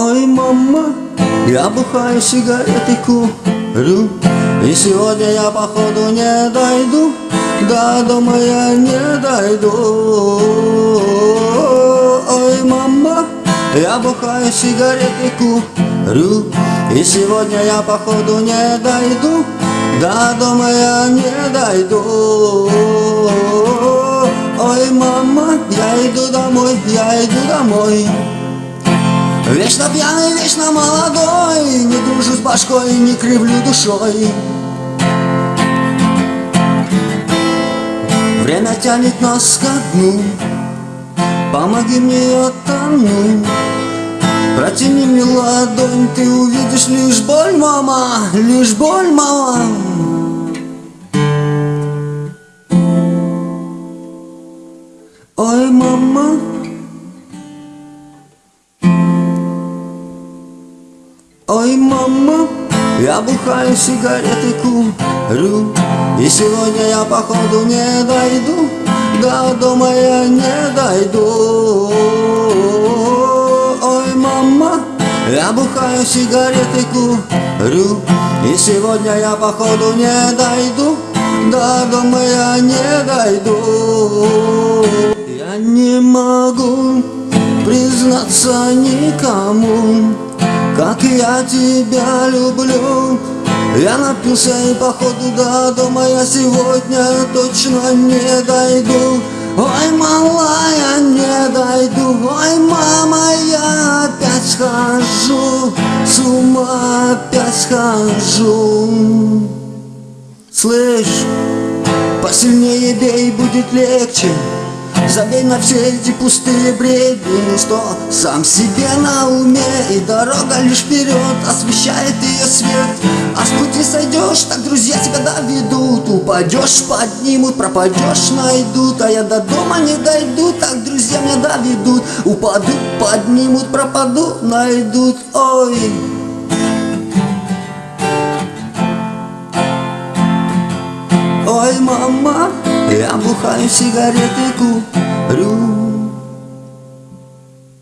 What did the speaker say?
Ой, мама, я бухаю сигареты, курю И сегодня я походу не дойду До дома я не дойду. Ой, мама, я бухаю сигареты, курю И сегодня я походу не дойду До дома я не дойду. Ой, мама, я иду домой, я иду домой Вечно пьяный, вечно молодой Не дружу с башкой, не кривлю душой. Время тянет нас ко дну. Помоги мне, я тону Протяни мне ладонь, ты увидишь лишь боль, мама Лишь боль, мама Ой, мама, я бухаю сигареты, курю. И сегодня я походу не дойду. До дома я не дойду. Ой, мама, я бухаю сигареты, курю. И сегодня я походу не дойду. До дома я не дойду. Я не могу признаться никому я тебя люблю. Я напился и походу до дома я сегодня точно не дойду. Ой, малая, не дойду. Ой, мама, я опять схожу. С ума опять схожу. Слышь, посильнее бей, будет легче. Забей на все эти пустые бредни. Что сам себе на уме И дорога лишь вперед освещает ее свет. А с пути сойдешь, так друзья тебя доведут. Упадешь, поднимут, пропадешь, найдут. А я до дома не дойду, так друзья меня доведут. Упаду, поднимут, пропаду, найдут. Ой, Ой, мама, я бухаю сигареты, курю